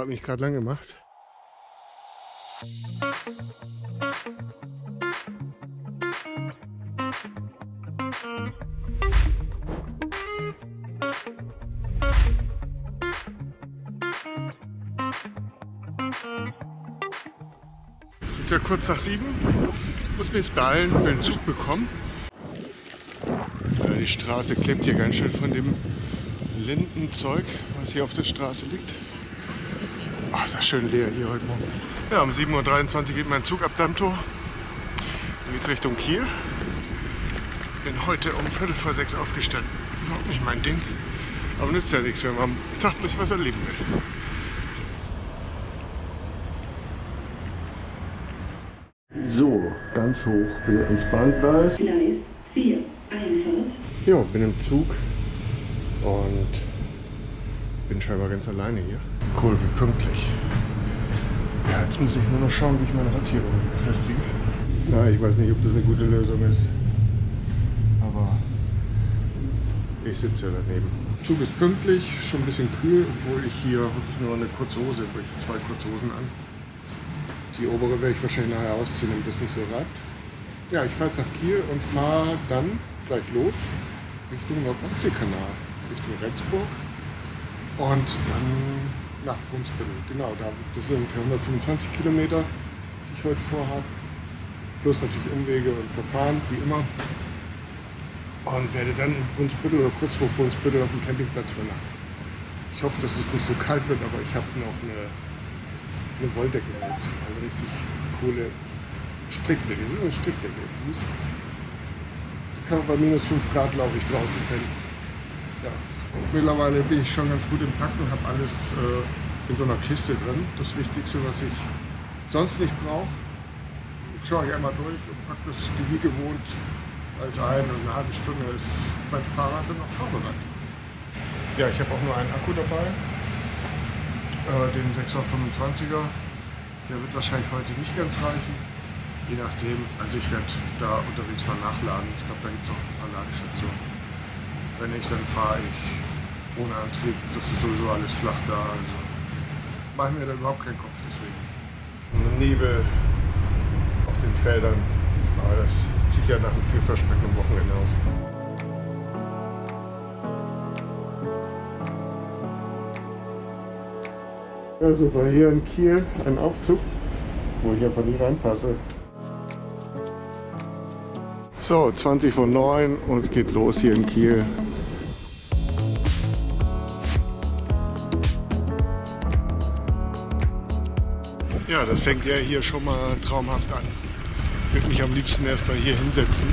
Hat mich gerade lang gemacht. Jetzt ja kurz nach sieben. Muss mir jetzt beeilen, will einen Zug bekommen. Ja, die Straße klebt hier ganz schön von dem Lindenzeug, was hier auf der Straße liegt. Ach, ist das schön leer hier heute Morgen. Ja, um 7.23 Uhr geht mein Zug ab Dammtor. Dann geht es Richtung Kiel. Bin heute um Viertel vor sechs aufgestanden. Überhaupt nicht mein Ding. Aber nützt ja nichts, wenn man am Tag ein bisschen was erleben will. So, ganz hoch wieder ins Bahngleis. Gleis 4, Einfahrt. Ja, bin im Zug und bin scheinbar ganz alleine hier. Cool, wie pünktlich. Ja, jetzt muss ich nur noch schauen, wie ich meine Radierung befestige. Na, ich weiß nicht, ob das eine gute Lösung ist. Aber ich sitze ja daneben. Zug ist pünktlich, schon ein bisschen kühl, obwohl ich hier wirklich nur eine kurze Hose, habe ich zwei kurze Hosen an. Die obere werde ich wahrscheinlich nachher ausziehen, damit es nicht so reibt. Ja, ich fahre jetzt nach Kiel und fahre dann gleich los Richtung Nordostseekanal, Richtung Rendsburg und dann nach Brunsbüttel. Genau, da, das sind ungefähr 125 Kilometer, die ich heute vorhabe. Plus natürlich Umwege und Verfahren, wie immer. Und werde dann in Brunsbüttel oder kurz vor Brunsbüttel auf dem Campingplatz übernachten. Ich hoffe, dass es nicht so kalt wird, aber ich habe noch eine, eine Wolldecke mit. Also richtig coole Strickdecke. Ist eine Strickdecke. Die kann man bei minus 5 Grad, glaube ich, draußen pennen. Ja. Mittlerweile bin ich schon ganz gut im Packen und habe alles äh, in so einer Kiste drin. Das Wichtigste, was ich sonst nicht brauche. Schaue ich einmal durch und packe das wie gewohnt alles ein eine halbe Stunde ist mein Fahrrad dann noch vorbereitet. Ja, ich habe auch nur einen Akku dabei, äh, den 625er. Der wird wahrscheinlich heute nicht ganz reichen, je nachdem. Also ich werde da unterwegs mal nachladen. Ich glaube, da gibt es auch ein paar Ladestationen. Wenn nicht, dann fahre ich ohne Antrieb. Das ist sowieso alles flach da. Also mache ich mir da überhaupt keinen Kopf deswegen. Und Nebel auf den Feldern. Aber das sieht ja nach einem vielversprechenden Wochenende aus. Also war hier in Kiel ein Aufzug, wo ich einfach nicht reinpasse. So, 20 vor 9 und es geht los hier in Kiel. Ja, das fängt ja hier schon mal traumhaft an. Ich würde mich am liebsten erstmal hier hinsetzen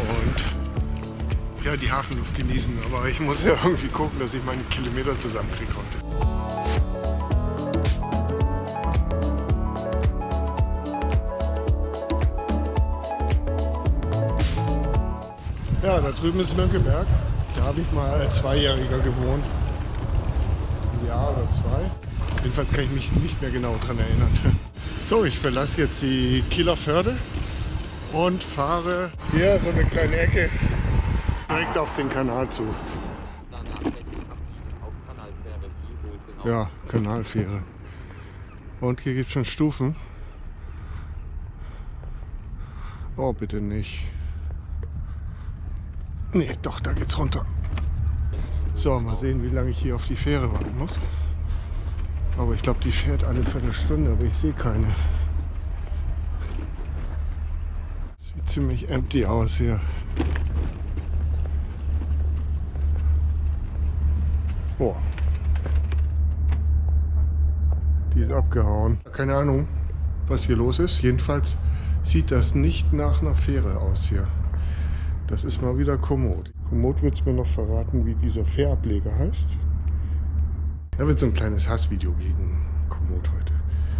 und ja, die Hafenluft genießen. Aber ich muss ja irgendwie gucken, dass ich meine Kilometer zusammenkriege heute. Ja, da drüben ist Mönckeberg. Da habe ich mal als Zweijähriger gewohnt. Ein Jahr oder zwei. Jedenfalls kann ich mich nicht mehr genau daran erinnern. So, ich verlasse jetzt die Kieler Förde und fahre hier so eine kleine Ecke direkt auf den Kanal zu. Ja, Kanalfähre. Und hier gibt es schon Stufen. Oh, bitte nicht. Nee, doch, da geht's runter. So, mal sehen, wie lange ich hier auf die Fähre warten muss. Aber ich glaube, die fährt alle Viertelstunde, aber ich sehe keine. Sieht ziemlich empty aus hier. Boah. Die ist abgehauen. Keine Ahnung, was hier los ist. Jedenfalls sieht das nicht nach einer Fähre aus hier. Das ist mal wieder Komoot. Komoot wird es mir noch verraten, wie dieser Fährableger heißt. Da wird so ein kleines Hassvideo gegen Komoot heute.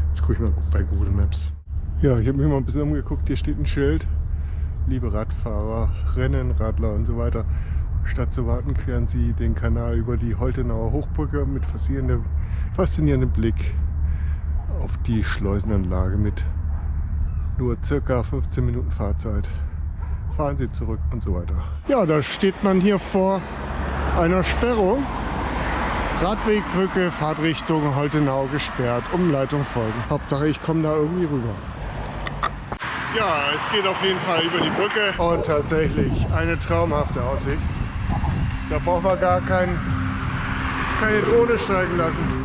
Jetzt gucke ich mal bei Google Maps. Ja, ich habe mich mal ein bisschen umgeguckt. Hier steht ein Schild. Liebe Radfahrer, Rennen, Radler und so weiter. Statt zu warten, queren Sie den Kanal über die Holtenauer Hochbrücke mit faszinierendem, faszinierendem Blick auf die Schleusenanlage mit nur circa 15 Minuten Fahrzeit. Fahren Sie zurück und so weiter. Ja, da steht man hier vor einer Sperrung. Radwegbrücke, Fahrtrichtung Holtenau gesperrt, Umleitung folgen. Hauptsache ich komme da irgendwie rüber. Ja, es geht auf jeden Fall über die Brücke und tatsächlich eine traumhafte Aussicht. Da braucht man gar kein, keine Drohne steigen lassen.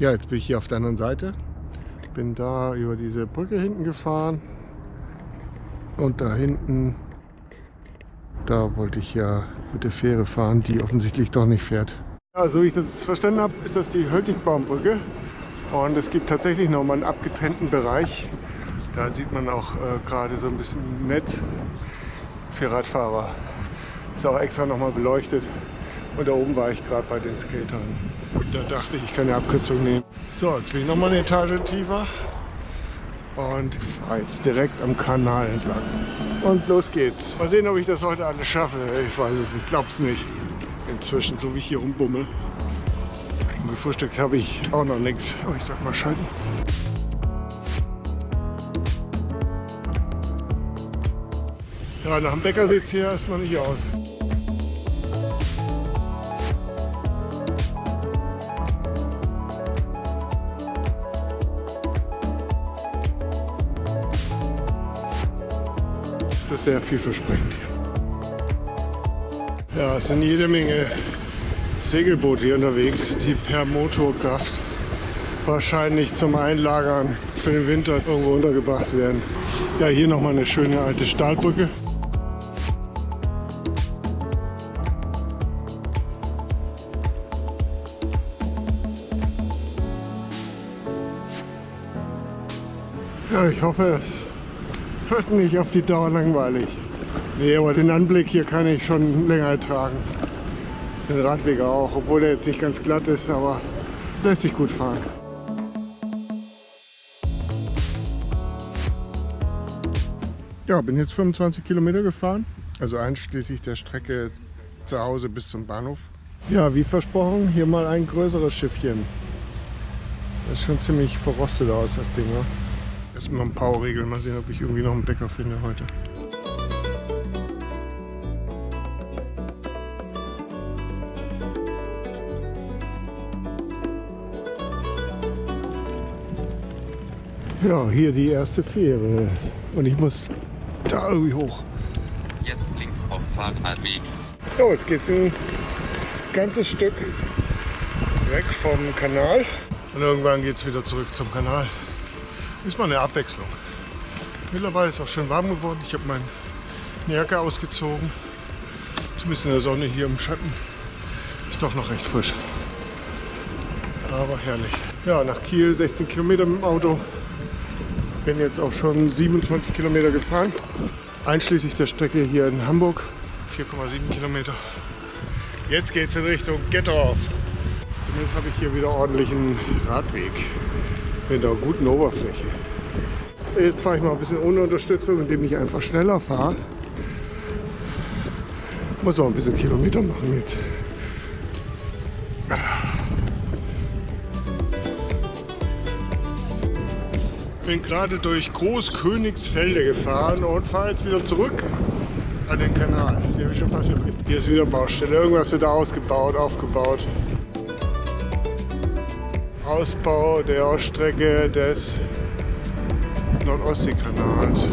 Ja, jetzt bin ich hier auf der anderen Seite. Bin da über diese Brücke hinten gefahren. Und da hinten, da wollte ich ja mit der Fähre fahren, die offensichtlich doch nicht fährt. Ja, so wie ich das verstanden habe, ist das die Höltigbaumbrücke. Und es gibt tatsächlich nochmal einen abgetrennten Bereich. Da sieht man auch äh, gerade so ein bisschen Netz für Radfahrer. Ist auch extra nochmal beleuchtet. Und da oben war ich gerade bei den Skatern. Und da dachte ich, ich kann eine Abkürzung nehmen. So, jetzt bin ich nochmal eine Etage tiefer. Und fahre jetzt direkt am Kanal entlang. Und los geht's. Mal sehen, ob ich das heute alles schaffe. Ich weiß es nicht, glaub's nicht. Inzwischen, so wie ich hier rumbummel. Gefrühstückt habe ich auch noch nichts. Aber ich sag mal schalten. Ja, nach dem Bäcker sieht es hier erstmal nicht aus. Sehr vielversprechend hier. Ja, es sind jede Menge Segelboote hier unterwegs, die per Motorkraft wahrscheinlich zum Einlagern für den Winter irgendwo untergebracht werden. Ja, hier nochmal eine schöne alte Stahlbrücke. Ja, ich hoffe, es wird nicht auf die Dauer langweilig. Nee, aber den Anblick hier kann ich schon länger ertragen. Den Radweg auch, obwohl der jetzt nicht ganz glatt ist, aber lässt sich gut fahren. Ja, bin jetzt 25 Kilometer gefahren, also einschließlich der Strecke zu Hause bis zum Bahnhof. Ja, wie versprochen, hier mal ein größeres Schiffchen. Das ist schon ziemlich verrostet aus, das Ding. Ne? Erstmal ein Power regeln, mal sehen, ob ich irgendwie noch einen Bäcker finde heute. Ja, hier die erste Fähre. Und ich muss da irgendwie hoch. Jetzt links auf Fahrradweg. So, jetzt geht's ein ganzes Stück weg vom Kanal. Und irgendwann geht es wieder zurück zum Kanal. Ist mal eine Abwechslung. Mittlerweile ist es auch schön warm geworden. Ich habe meine Jacke ausgezogen. Zumindest in der Sonne hier im Schatten. Ist doch noch recht frisch. Aber herrlich. Ja, nach Kiel 16 Kilometer mit dem Auto. Bin jetzt auch schon 27 Kilometer gefahren. Einschließlich der Strecke hier in Hamburg. 4,7 Kilometer. Jetzt geht es in Richtung Gettorf. Zumindest habe ich hier wieder ordentlichen Radweg mit einer guten Oberfläche. Jetzt fahre ich mal ein bisschen ohne Unterstützung, indem ich einfach schneller fahre. Muss noch ein bisschen Kilometer machen jetzt. Bin gerade durch Großkönigsfelde gefahren und fahre jetzt wieder zurück an den Kanal. Habe ich schon fast. Hier ist wieder Baustelle. Irgendwas wird da ausgebaut, aufgebaut. Ausbau der Strecke des Nordostseekanals.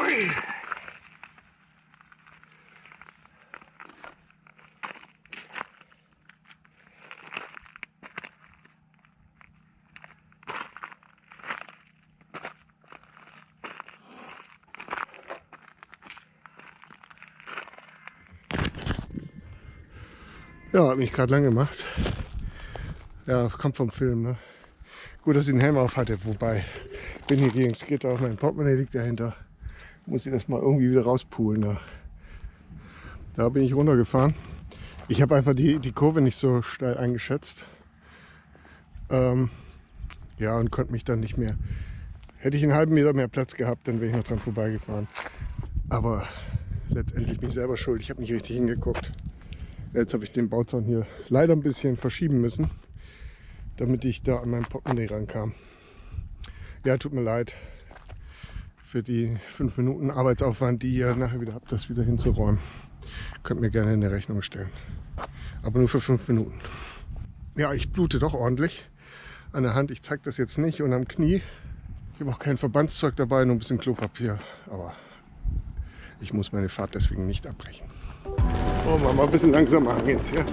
Ui. Ja, hat mich gerade lang gemacht. Ja, kommt vom Film, ne? Gut, dass ich den Helm auf hatte, wobei, bin hier gegen das Gitter, mein Portemonnaie liegt dahinter. Muss ich das mal irgendwie wieder rauspulen. Da, da bin ich runtergefahren. Ich habe einfach die, die Kurve nicht so steil eingeschätzt. Ähm, ja, und konnte mich dann nicht mehr. Hätte ich einen halben Meter mehr Platz gehabt, dann wäre ich noch dran vorbeigefahren. Aber letztendlich bin ich selber schuld. Ich habe nicht richtig hingeguckt. Jetzt habe ich den Bauzaun hier leider ein bisschen verschieben müssen, damit ich da an mein Portemonnaie rankam. Ja, tut mir leid für die fünf Minuten Arbeitsaufwand, die ihr nachher wieder habt, das wieder hinzuräumen. Könnt mir gerne in der Rechnung stellen. Aber nur für fünf Minuten. Ja, ich blute doch ordentlich an der Hand. Ich zeige das jetzt nicht und am Knie. Ich habe auch kein Verbandszeug dabei, nur ein bisschen Klopapier. Aber ich muss meine Fahrt deswegen nicht abbrechen. Oh, machen wir ein bisschen langsamer jetzt hier.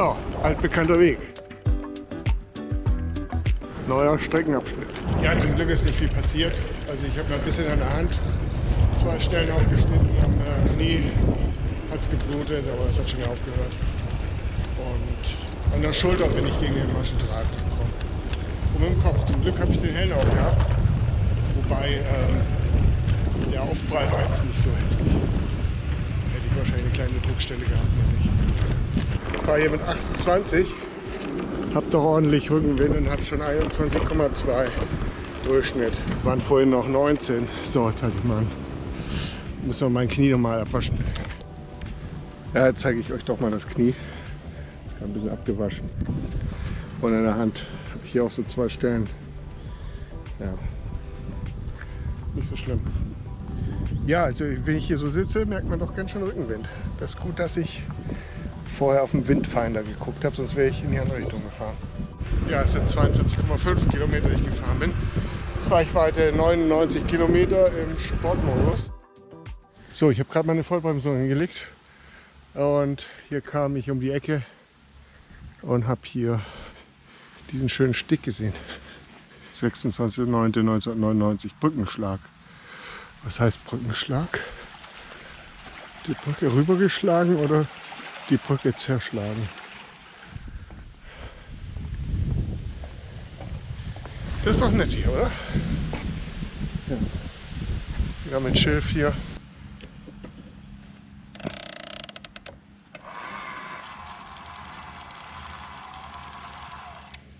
Oh, altbekannter Weg. Neuer Streckenabschnitt. Ja, zum Glück ist nicht viel passiert. Also ich habe ein bisschen an der Hand zwei Stellen aufgeschnitten, am äh, Knie hat es geblutet, aber es hat schon wieder aufgehört. Und an der Schulter bin ich gegen den Maschendraht gekommen. Und mit dem Kopf. Zum Glück habe ich den Helm auch gehabt. Wobei ähm, der Aufprall war jetzt nicht so heftig. Hätte ich wahrscheinlich eine kleine Druckstelle gehabt, wenn. Ich fahre hier mit 28, habe doch ordentlich Rückenwind und habe schon 21,2 Durchschnitt. Waren vorhin noch 19. So, jetzt halte ich mal. Muss man mein Knie nochmal abwaschen. Ja, jetzt zeige ich euch doch mal das Knie. Ich ein bisschen abgewaschen. Und in der Hand habe ich hier auch so zwei Stellen. Ja, nicht so schlimm. Ja, also wenn ich hier so sitze, merkt man doch ganz schön Rückenwind. Das ist gut, dass ich vorher auf den Windfinder geguckt habe, sonst wäre ich in die andere Richtung gefahren. Ja, es sind 42,5 Kilometer, die ich gefahren bin. Reichweite 99 Kilometer im Sportmodus. So, ich habe gerade meine Vollbremsung hingelegt und hier kam ich um die Ecke und habe hier diesen schönen Stick gesehen. 26.09.1999, Brückenschlag. Was heißt Brückenschlag? Die Brücke rübergeschlagen oder die Brücke zerschlagen? Das ist doch nett hier, oder? Ja. Wir haben ein Schilf hier.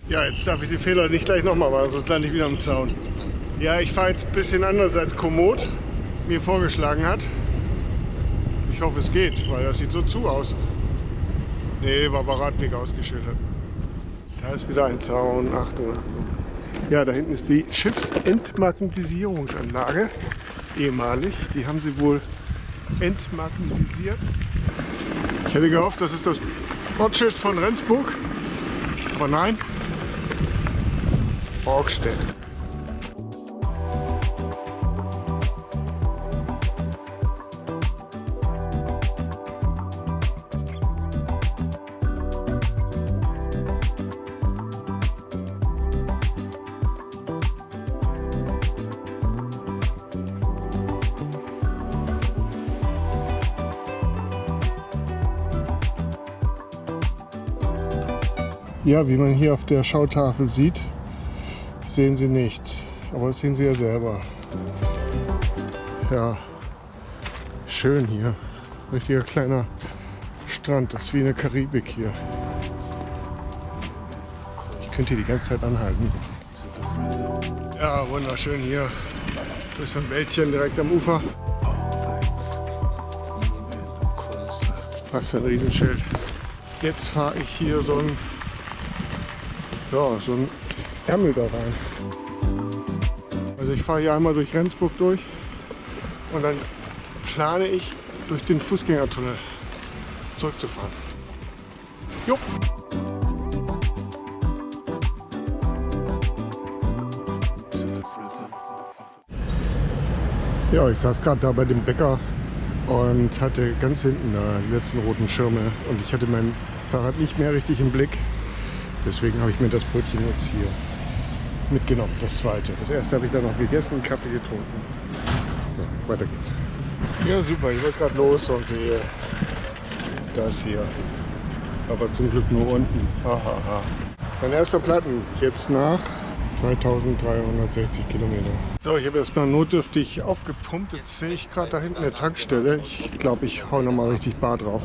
Ja, jetzt darf ich die Fehler nicht gleich nochmal machen, sonst lande ich wieder am Zaun. Ja, ich fahre jetzt ein bisschen anders als Komoot mir vorgeschlagen hat. Ich hoffe, es geht, weil das sieht so zu aus. Nee, war bei Radweg ausgeschildert. Da ist wieder ein Zaun. Achtung, Achtung. Ja, da hinten ist die Schiffsentmagnetisierungsanlage. Ehemalig. Die haben sie wohl entmagnetisiert. Ich hätte gehofft, das ist das Ortsschild von Rendsburg. Aber nein, Borgstedt. Ja, wie man hier auf der Schautafel sieht, sehen Sie nichts. Aber das sehen Sie ja selber. Ja, schön hier. Richtiger kleiner Strand. Das ist wie eine Karibik hier. Ich könnte hier die ganze Zeit anhalten. Ja, wunderschön hier. Durch so ein Wäldchen direkt am Ufer. Was für ein Riesenschild. Jetzt fahre ich hier so ein ja, so ein Ärmel da rein. Also ich fahre hier einmal durch Rendsburg durch und dann plane ich durch den Fußgängertunnel zurückzufahren. Jo. Ja, ich saß gerade da bei dem Bäcker und hatte ganz hinten die letzten roten Schirme und ich hatte mein Fahrrad nicht mehr richtig im Blick. Deswegen habe ich mir das Brötchen jetzt hier mitgenommen, das zweite. Das erste habe ich dann noch gegessen, Kaffee getrunken. So, weiter geht's. Ja, super, ich wollte gerade los und sehe das hier. Aber zum Glück nur unten. Hahaha. Mein erster Platten, jetzt nach 3360 Kilometer. So, ich habe erstmal notdürftig aufgepumpt. Jetzt sehe ich gerade da hinten eine Tankstelle. Ich glaube, ich hau nochmal richtig Bar drauf.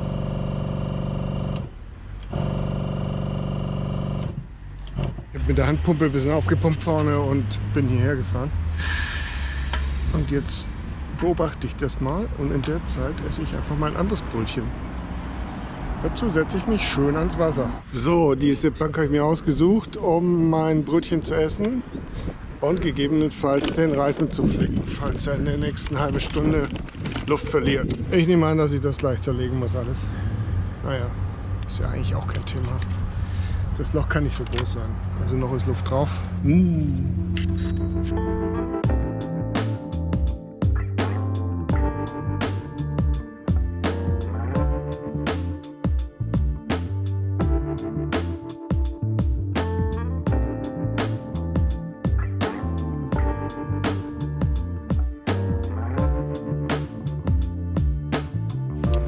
Ich habe mit der Handpumpe ein bisschen aufgepumpt vorne und bin hierher gefahren. Und jetzt beobachte ich das mal und in der Zeit esse ich einfach mal ein anderes Brötchen. Dazu setze ich mich schön ans Wasser. So, diese Bank habe ich mir ausgesucht, um mein Brötchen zu essen und gegebenenfalls den Reifen zu flicken, falls er in der nächsten halben Stunde Luft verliert. Ich nehme an, dass ich das gleich zerlegen muss alles. Naja, ist ja eigentlich auch kein Thema. Das Loch kann nicht so groß sein. Also noch ist Luft drauf. Mmh.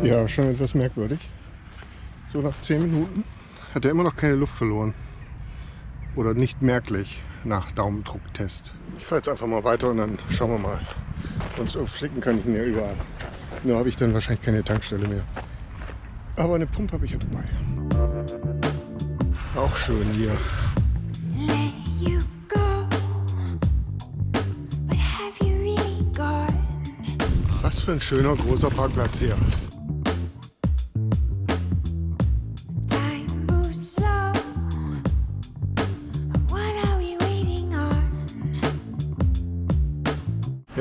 Ja, schon etwas merkwürdig. So nach 10 Minuten hat er immer noch keine Luft verloren. Oder nicht merklich nach Daumendrucktest. Ich fahre jetzt einfach mal weiter und dann schauen wir mal. Sonst flicken kann ich ihn ja überall. Nur habe ich dann wahrscheinlich keine Tankstelle mehr. Aber eine Pumpe habe ich ja dabei. Auch schön hier. Was für ein schöner großer Parkplatz hier.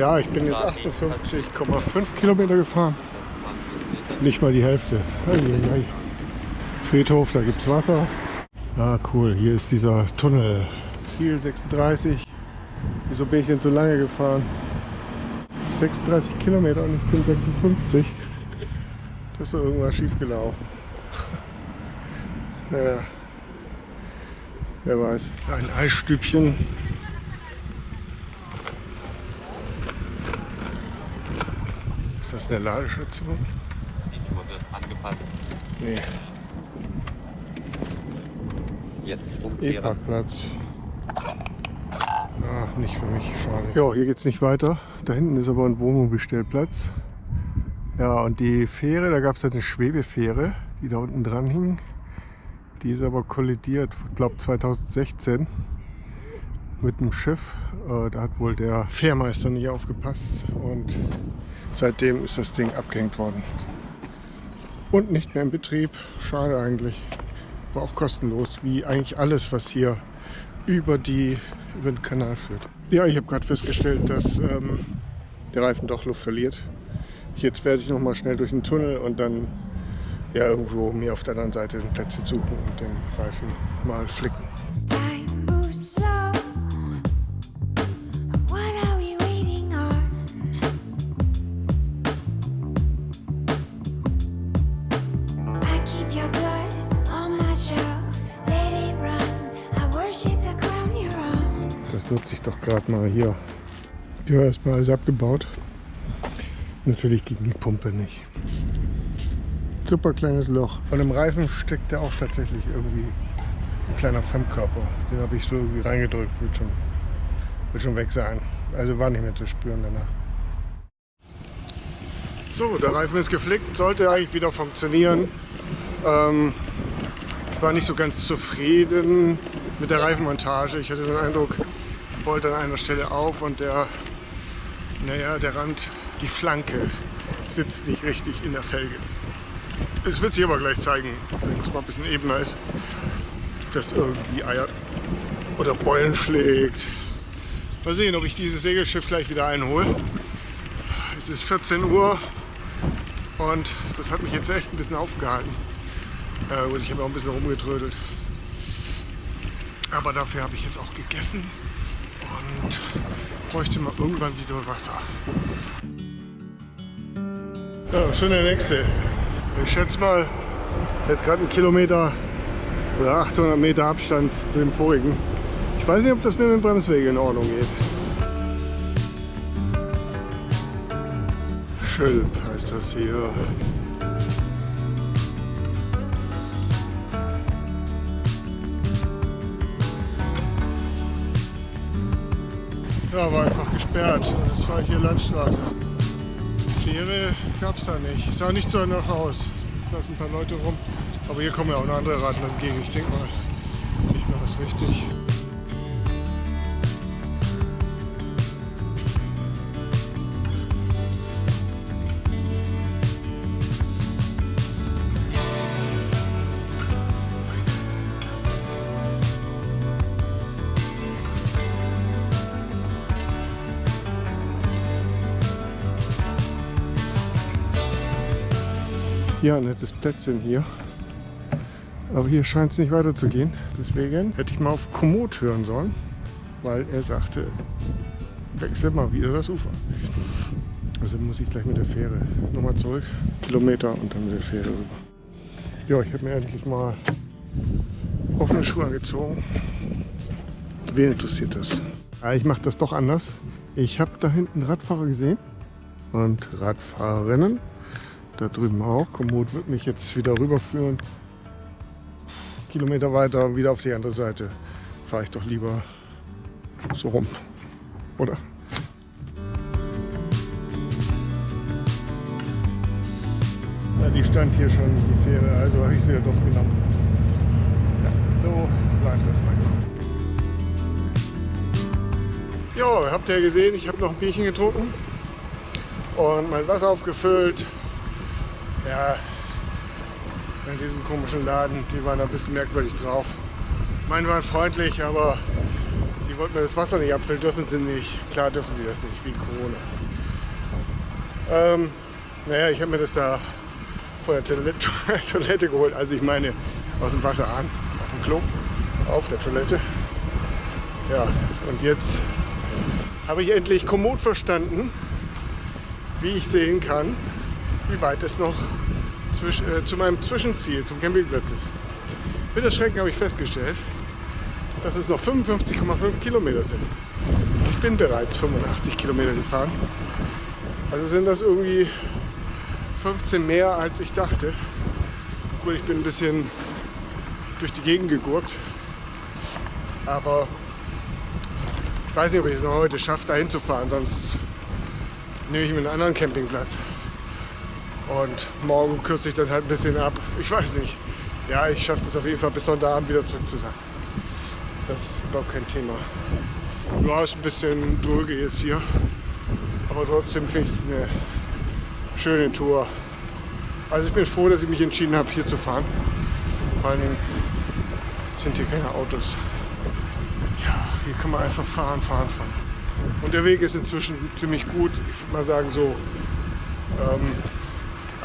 Ja, ich bin jetzt 58,5 Kilometer gefahren. Nicht mal die Hälfte. Friedhof, da gibt es Wasser. Ah, cool. Hier ist dieser Tunnel. Kiel 36. Wieso bin ich denn so lange gefahren? 36 Kilometer und ich bin 56. Das ist doch irgendwas schief gelaufen. naja. Wer weiß. Ein Eisstübchen das eine Ladestation? Die wird angepasst. Nee. Jetzt umkehren. E-Parkplatz. Ah, nicht für mich, schade. Ja, hier geht es nicht weiter. Da hinten ist aber ein Wohnmobilstellplatz. Ja, und die Fähre, da gab es eine Schwebefähre, die da unten dran hing. Die ist aber kollidiert, ich glaube 2016 mit dem Schiff. Äh, da hat wohl der Fährmeister nicht aufgepasst und Seitdem ist das Ding abgehängt worden. Und nicht mehr in Betrieb. Schade eigentlich. War auch kostenlos, wie eigentlich alles, was hier über, die, über den Kanal führt. Ja, ich habe gerade festgestellt, dass ähm, der Reifen doch Luft verliert. Jetzt werde ich noch mal schnell durch den Tunnel und dann ja irgendwo mir auf der anderen Seite den Plätze suchen und den Reifen mal flicken. Nutze ich doch gerade mal hier. Die war erstmal alles abgebaut. Natürlich gegen die Pumpe nicht. Super kleines Loch. Von dem Reifen steckt ja auch tatsächlich irgendwie ein kleiner Fremdkörper. Den habe ich so irgendwie reingedrückt. Wird schon, wird schon weg sein. Also war nicht mehr zu spüren danach. So, der Reifen ist geflickt. Sollte eigentlich wieder funktionieren. Ähm, ich war nicht so ganz zufrieden mit der Reifenmontage. Ich hatte den Eindruck, rollt an einer Stelle auf und der, naja, der Rand, die Flanke sitzt nicht richtig in der Felge. Es wird sich aber gleich zeigen, wenn es mal ein bisschen ebener ist, dass irgendwie Eier oder Beulen schlägt. Mal sehen, ob ich dieses Segelschiff gleich wieder einhole. Es ist 14 Uhr und das hat mich jetzt echt ein bisschen aufgehalten. Äh, und ich habe auch ein bisschen rumgetrödelt. Aber dafür habe ich jetzt auch gegessen und bräuchte mal irgendwann wieder Wasser. Ja, schon der nächste. Ich schätze mal, hat gerade einen Kilometer oder 800 Meter Abstand zu dem vorigen. Ich weiß nicht, ob das mit dem Bremsweg in Ordnung geht. Schilp heißt das hier. Gesperrt. Das war hier Landstraße. Fähre gab es da nicht. Sah nicht so nach aus. Da sind ein paar Leute rum. Aber hier kommen ja auch noch andere Radler entgegen. Ich denke mal, ich mache das richtig. Ja, nettes Plätzchen hier. Aber hier scheint es nicht weiterzugehen. Deswegen hätte ich mal auf Komoot hören sollen, weil er sagte, wechsel mal wieder das Ufer. Also muss ich gleich mit der Fähre nochmal zurück, Kilometer und dann mit der Fähre rüber. Ja, ich habe mir endlich mal offene Schuhe angezogen. Wen interessiert das? Ich mache das doch anders. Ich habe da hinten Radfahrer gesehen und Radfahrerinnen. Da drüben auch. Komoot wird mich jetzt wieder rüberführen. Kilometer weiter wieder auf die andere Seite. Fahre ich doch lieber so rum. Oder? Ja, die stand hier schon, die Fähre, also habe ich sie ja doch genommen. Ja, so läuft das manchmal. Ja, habt ihr gesehen, ich habe noch ein Bierchen getrunken und mein Wasser aufgefüllt. Ja, in diesem komischen Laden, die waren ein bisschen merkwürdig drauf. Meine waren freundlich, aber die wollten mir das Wasser nicht abfüllen, dürfen sie nicht. Klar dürfen sie das nicht, wegen Corona. Ähm, naja, ich habe mir das da vor der Toilette, Toilette geholt, also ich meine aus dem Wasserhahn, auf dem Klo, auf der Toilette. Ja, und jetzt habe ich endlich Komoot verstanden, wie ich sehen kann, wie weit es noch zwisch, äh, zu meinem Zwischenziel, zum Campingplatz ist. Mit Erschrecken habe ich festgestellt, dass es noch 55,5 Kilometer sind. Ich bin bereits 85 Kilometer gefahren. Also sind das irgendwie 15 mehr als ich dachte. Gut, ich bin ein bisschen durch die Gegend gegurkt. Aber ich weiß nicht, ob ich es noch heute schaffe, dahin zu fahren, sonst nehme ich mir einen anderen Campingplatz. Und morgen kürze ich dann halt ein bisschen ab. Ich weiß nicht. Ja, ich schaffe das auf jeden Fall bis Sonntagabend wieder zurück zu sein. Das ist überhaupt kein Thema. Ja, ist ein bisschen dröge jetzt hier. Aber trotzdem finde ich es eine schöne Tour. Also ich bin froh, dass ich mich entschieden habe, hier zu fahren. Vor allem sind hier keine Autos. Ja, hier kann man einfach fahren, fahren, fahren. Und der Weg ist inzwischen ziemlich gut. Ich würde mal sagen so ähm,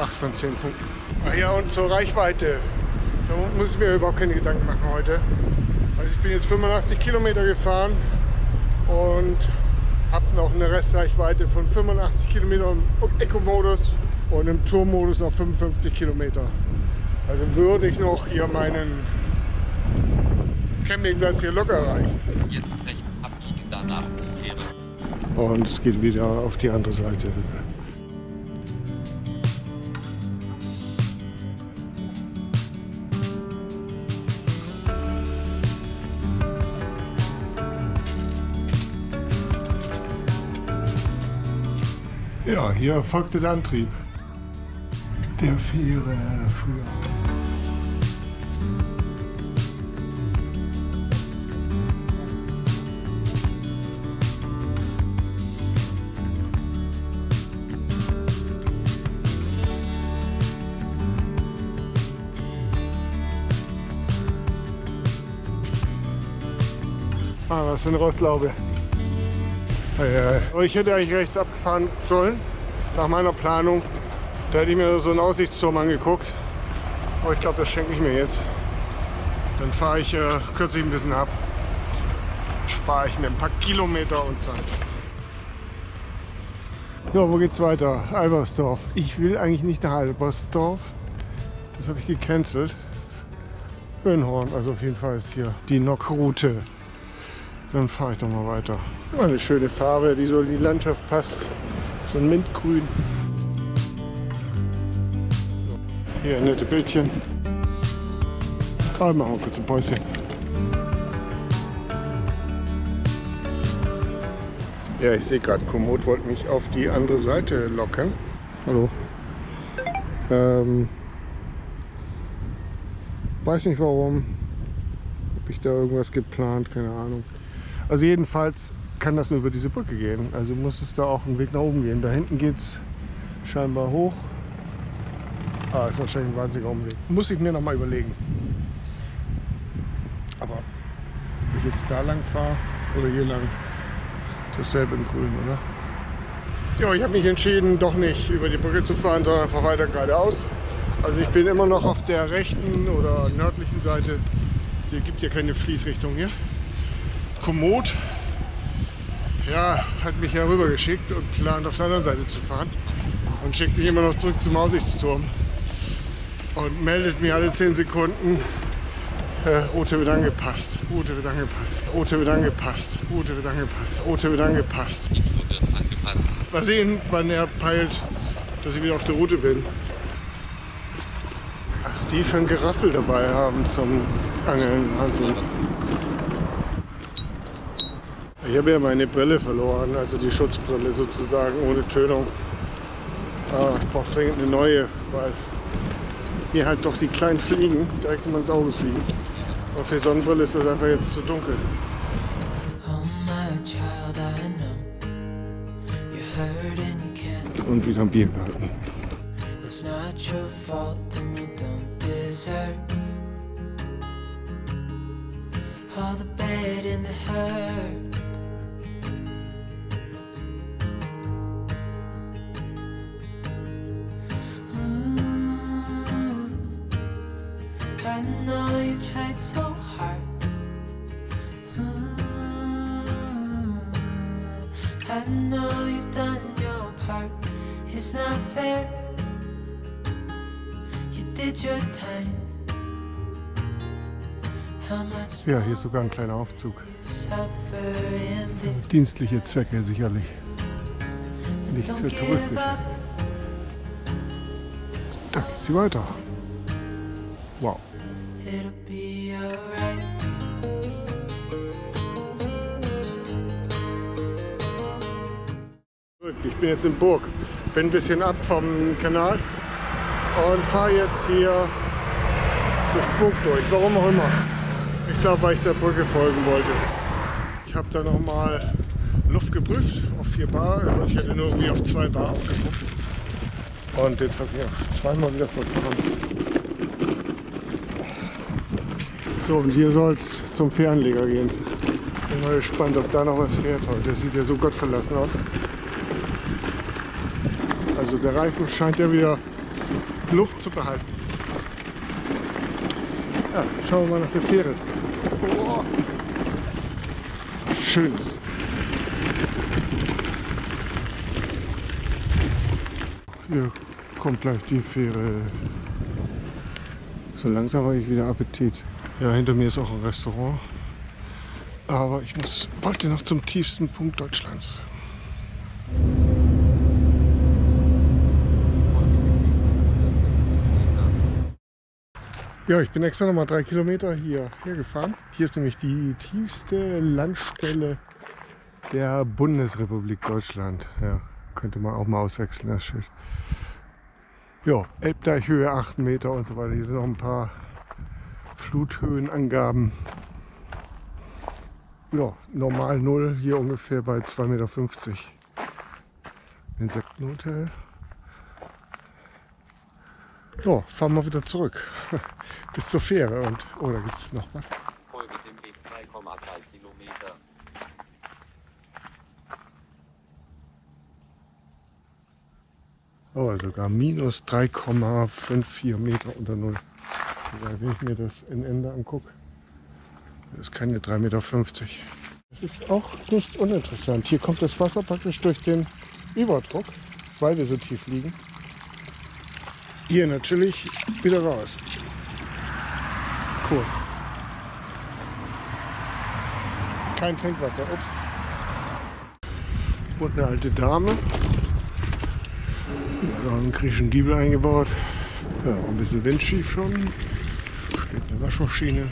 8 von 10 Punkten. Ach ja, und zur Reichweite. Da muss ich mir überhaupt keine Gedanken machen heute. Also ich bin jetzt 85 Kilometer gefahren und habe noch eine Restreichweite von 85 Kilometern im Eco-Modus und im Tour-Modus noch 55 Kilometer. Also würde ich noch hier meinen Campingplatz hier locker erreichen. Jetzt rechts abbiegen, danach umkehren. Und es geht wieder auf die andere Seite. Hier erfolgte der Antrieb der Fähre früher. Ah, was für eine Rostlaube. Ich hätte eigentlich rechts abfahren sollen, nach meiner Planung. Da hätte ich mir so einen Aussichtsturm angeguckt. Aber ich glaube, das schenke ich mir jetzt. Dann fahre ich äh, kürzlich ein bisschen ab. Spare ich mir ein paar Kilometer und Zeit. Ja, wo geht's weiter? Albersdorf. Ich will eigentlich nicht nach Albersdorf. Das habe ich gecancelt. Böhnhorn, also auf jeden Fall ist hier die Nockroute. Dann fahre ich doch mal weiter. Eine schöne Farbe, die so in die Landschaft passt. So ein Mintgrün. Hier ein nette Bildchen. Ah, machen wir kurz ein Päuschen. Ja, ich sehe gerade, Komoot wollte mich auf die andere Seite locken. Hallo. Ähm, weiß nicht warum. Habe ich da irgendwas geplant? Keine Ahnung. Also jedenfalls kann das nur über diese Brücke gehen. Also muss es da auch einen Weg nach oben gehen. Da hinten geht es scheinbar hoch. Ah, ist wahrscheinlich ein wahnsinniger Umweg. Muss ich mir noch mal überlegen. Aber ob ich jetzt da lang fahre oder hier lang, dasselbe in grün, oder? Ja, ich habe mich entschieden, doch nicht über die Brücke zu fahren, sondern einfach weiter geradeaus. Also ich bin immer noch auf der rechten oder nördlichen Seite. Es gibt ja keine Fließrichtung hier. Komoot ja, hat mich ja rüber geschickt und plant auf der anderen Seite zu fahren. Und schickt mich immer noch zurück zum Aussichtsturm. Und meldet mir alle 10 Sekunden, äh, Route wird angepasst, Route wird angepasst, Route wird angepasst, Route wird angepasst, Route wird angepasst. Die Tour wird angepasst. Mal sehen, wann er peilt, dass ich wieder auf der Route bin. Dass die für ein Geraffel dabei haben zum Angeln. Wahnsinn. Ich habe ja meine Brille verloren, also die Schutzbrille sozusagen ohne Tönung. Ah, ich brauche dringend eine neue, weil mir halt doch die kleinen Fliegen direkt immer ins Auge fliegen. Und für Sonnenbrille ist das einfach jetzt zu dunkel. Und wieder ein Bier gehalten. It's not your fault and you don't deserve all the bad and the hurt. I know you've done your part. It's not fair. You did your time. Ja, hier ist sogar ein kleiner Aufzug. Dienstliche Zwecke sicherlich. Nicht für touristische. Da geht's sie weiter. Wow. It'll be alright. Ich bin jetzt in Burg. Bin ein bisschen ab vom Kanal und fahre jetzt hier durch Burg durch. Warum auch immer. Ich glaube, weil ich der Brücke folgen wollte. Ich habe da nochmal Luft geprüft auf 4 Bar. aber Ich hätte nur irgendwie auf 2 Bar aufgeguckt. Und jetzt habe ich auch zweimal wieder verloren. So, und hier soll es zum Fähranleger gehen. Bin mal gespannt, ob da noch was fährt heute. Das sieht ja so gottverlassen aus. Also der Reifen scheint ja wieder Luft zu behalten. Ja, schauen wir mal nach der Fähre. Oh. Schönes. Hier kommt gleich die Fähre. So langsam habe ich wieder Appetit. Ja, hinter mir ist auch ein Restaurant. Aber ich muss wollte noch zum tiefsten Punkt Deutschlands. Ja, ich bin extra nochmal drei Kilometer hier hergefahren. Hier ist nämlich die tiefste Landstelle der Bundesrepublik Deutschland. Ja, könnte man auch mal auswechseln, das Schild. Ja, Elbdeichhöhe 8 Meter und so weiter. Hier sind noch ein paar Fluthöhenangaben. Ja, normal 0, hier ungefähr bei 2,50 Meter. Insektenhotel. So, fahren wir wieder zurück. Bis zur Fähre. Und, oh, da gibt es noch was. Folge dem Weg 3,3 Kilometer. Oh, sogar minus 3,54 Meter unter Null. Wenn ich mir das in Ende angucke, das ist keine 3,50 Meter. Das ist auch nicht uninteressant. Hier kommt das Wasser praktisch durch den Überdruck, weil wir so tief liegen. Hier natürlich wieder raus. Cool. kein Trinkwasser. Ups. Und eine alte Dame. Ja, da einen griechischen Giebel eingebaut. Ja, ein bisschen windschief schon. Steht eine Waschmaschine.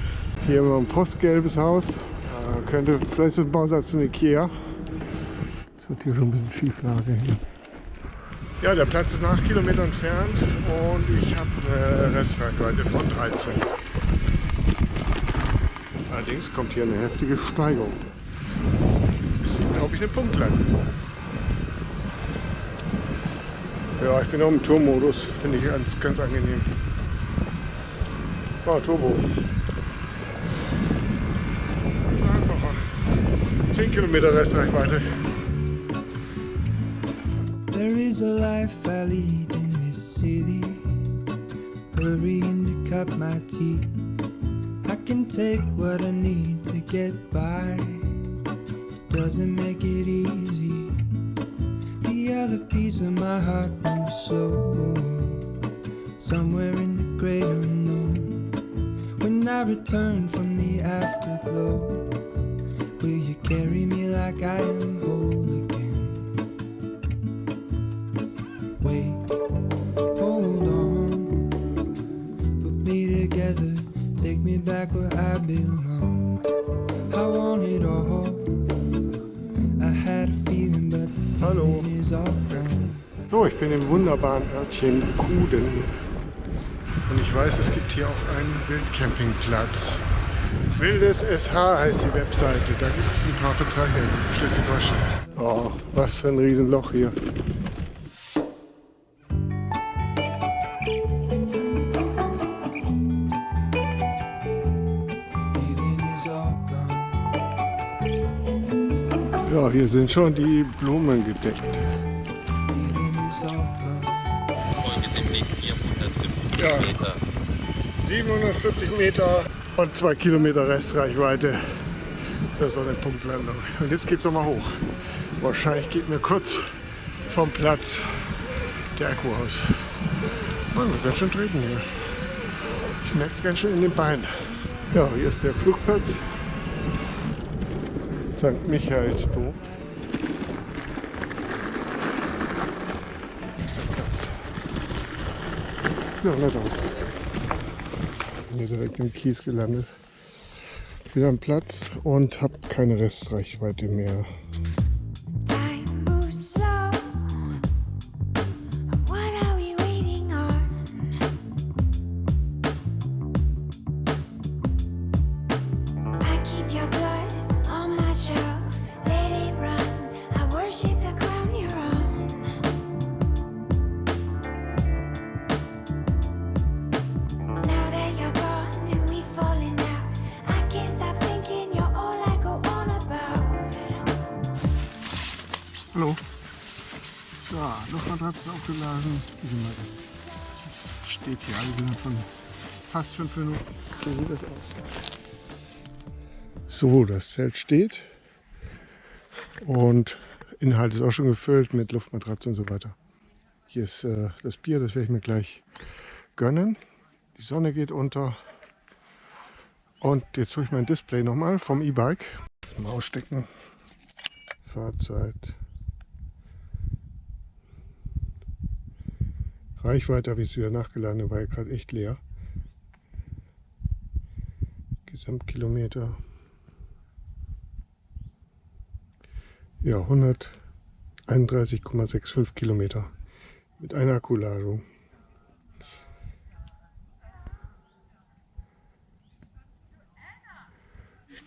Hier haben wir ein postgelbes Haus. Da könnte vielleicht ein Bausatz von Ikea. Das hat hier schon ein bisschen Schieflage hier. Ja, der Platz ist nach Kilometer entfernt und ich habe eine Restreichweite von 13. Allerdings kommt hier eine heftige Steigung. Ist, glaube ich, eine Punktlandung. Ja, ich bin auch im Tourmodus. Finde ich ganz, ganz angenehm. Oh, Turbo. Das einfacher. 10 Kilometer Restreichweite. Is a life I lead in this city. Hurrying to cut my teeth. I can take what I need to get by. It doesn't make it easy. The other piece of my heart moves slow. Somewhere in the great unknown. When I return from the afterglow, will you carry me like I am whole again? Hold on. Put me together, take me back where I belong. I want it all. I had a feeling, but the Hallo. feeling is all gone. So, ich bin im wunderbaren Örtchen Kuden. Und ich weiß, es gibt hier auch einen Wildcampingplatz. Wildes SH heißt die Webseite. Da gibt es ein paar Verzeichnungen. Schleswig-Holstein. Oh, was für ein Riesenloch hier. Hier sind schon die Blumen gedeckt. Folge dem Weg 450 Ja. Meter. 740 Meter und 2 Kilometer Restreichweite. Das ist doch eine Punktlandung. Und jetzt geht's nochmal hoch. Wahrscheinlich geht mir kurz vom Platz der Akku aus. Man wird ganz schön treten hier. Ich merke es ganz schön in den Beinen. Ja, hier ist der Flugplatz. St. Michaelsburg. Auch nett aus bin hier direkt im Kies gelandet. Wieder am Platz und habe keine Restreichweite mehr. So, das Zelt steht. Und Inhalt ist auch schon gefüllt mit Luftmatratze und so weiter. Hier ist äh, das Bier, das werde ich mir gleich gönnen. Die Sonne geht unter. Und jetzt hole ich mein Display nochmal vom E-Bike. Mal ausstecken. Fahrzeit. Reichweite habe ich es wieder nachgeladen, war ja gerade echt leer. Gesamtkilometer. Ja, 131,65 Kilometer mit einer Akkuladung.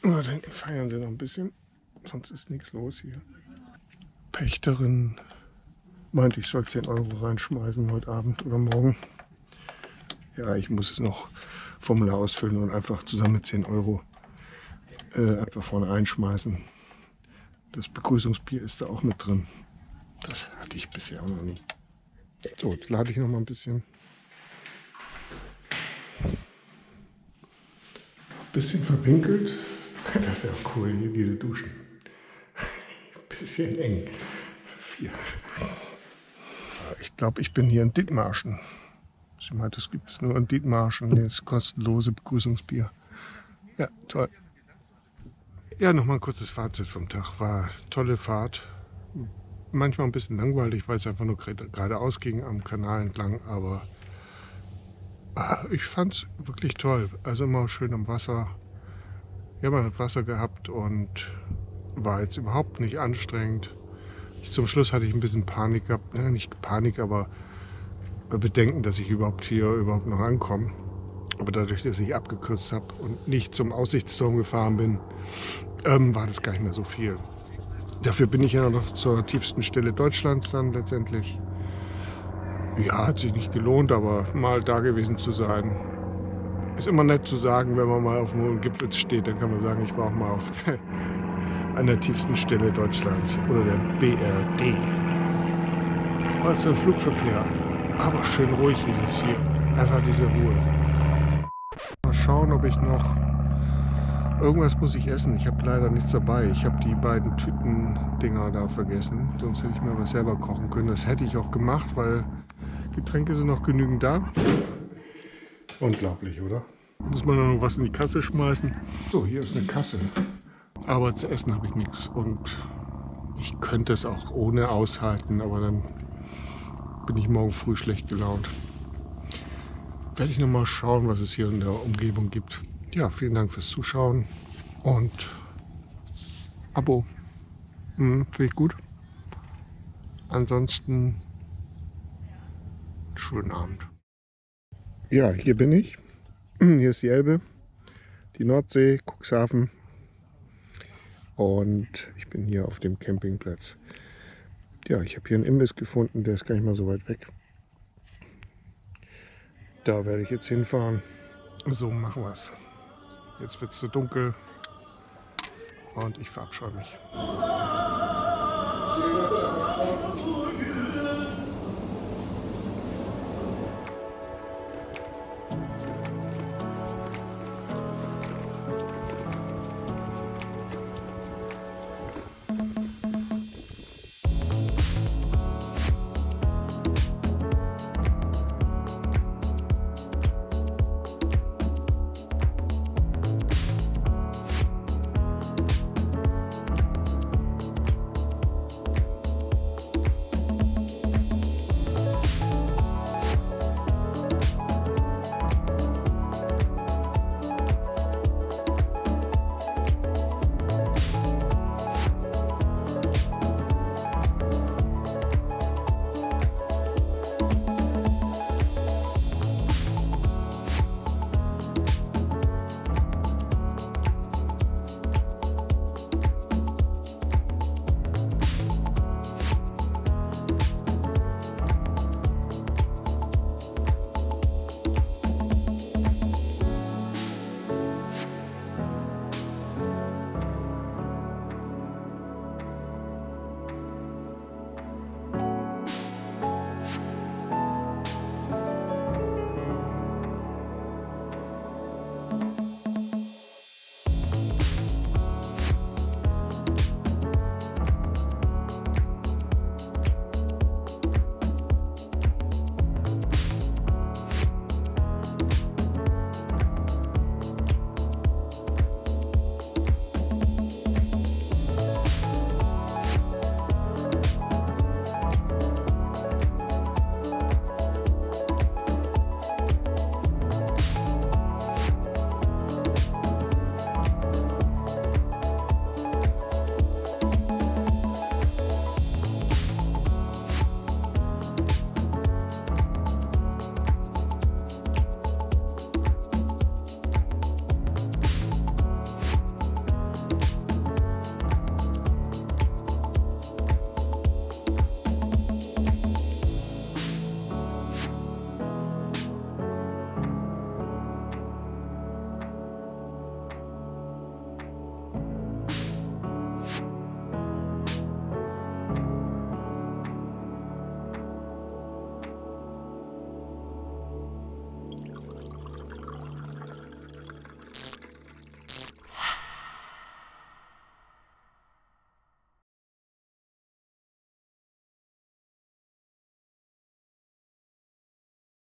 Na, dann feiern sie noch ein bisschen, sonst ist nichts los hier. Pächterin meinte, ich soll 10 Euro reinschmeißen heute Abend oder morgen. Ja, ich muss es noch Formular ausfüllen und einfach zusammen mit 10 Euro äh, einfach vorne einschmeißen. Das Begrüßungsbier ist da auch mit drin. Das hatte ich bisher auch noch nie. So, jetzt lade ich noch mal ein bisschen. Bisschen verwinkelt. Das ist ja cool hier, diese Duschen. Bisschen eng. Vier. Ich glaube, ich bin hier in Dithmarschen. Sie meint, das gibt es nur in Dithmarschen. Das kostenlose Begrüßungsbier. Ja, toll. Ja, nochmal ein kurzes Fazit vom Tag. War tolle Fahrt. Manchmal ein bisschen langweilig, weil es einfach nur geradeaus ging am Kanal entlang, aber ah, ich fand es wirklich toll. Also immer schön am Wasser. Ja, man hat Wasser gehabt und war jetzt überhaupt nicht anstrengend. Zum Schluss hatte ich ein bisschen Panik gehabt, ne, nicht Panik, aber Bedenken, dass ich überhaupt hier überhaupt noch ankomme. Aber dadurch, dass ich abgekürzt habe und nicht zum Aussichtsturm gefahren bin, ähm, war das gar nicht mehr so viel. Dafür bin ich ja noch zur tiefsten Stelle Deutschlands dann letztendlich. Ja, hat sich nicht gelohnt, aber mal da gewesen zu sein. Ist immer nett zu sagen, wenn man mal auf einem hohen Gipfel steht, dann kann man sagen, ich war auch mal auf an der tiefsten Stelle Deutschlands oder der BRD. Was für ein Flugverkehr. Aber schön ruhig ist es hier. Einfach diese Ruhe. Mal schauen, ob ich noch... Irgendwas muss ich essen. Ich habe leider nichts dabei. Ich habe die beiden Tüten-Dinger da vergessen. Sonst hätte ich mir was selber kochen können. Das hätte ich auch gemacht, weil Getränke sind noch genügend da. Unglaublich, oder? Muss man noch was in die Kasse schmeißen. So, hier ist eine Kasse. Aber zu essen habe ich nichts. Und ich könnte es auch ohne aushalten, aber dann bin ich morgen früh schlecht gelaunt. Werde ich noch mal schauen, was es hier in der Umgebung gibt. Ja, vielen Dank fürs Zuschauen und Abo. Hm, Finde ich gut. Ansonsten schönen Abend. Ja, hier bin ich. Hier ist die Elbe, die Nordsee, Cuxhaven. Und ich bin hier auf dem Campingplatz. Ja, ich habe hier einen Imbiss gefunden, der ist gar nicht mal so weit weg. Da werde ich jetzt hinfahren. So machen wir es. Jetzt wird es so dunkel und ich verabscheue mich.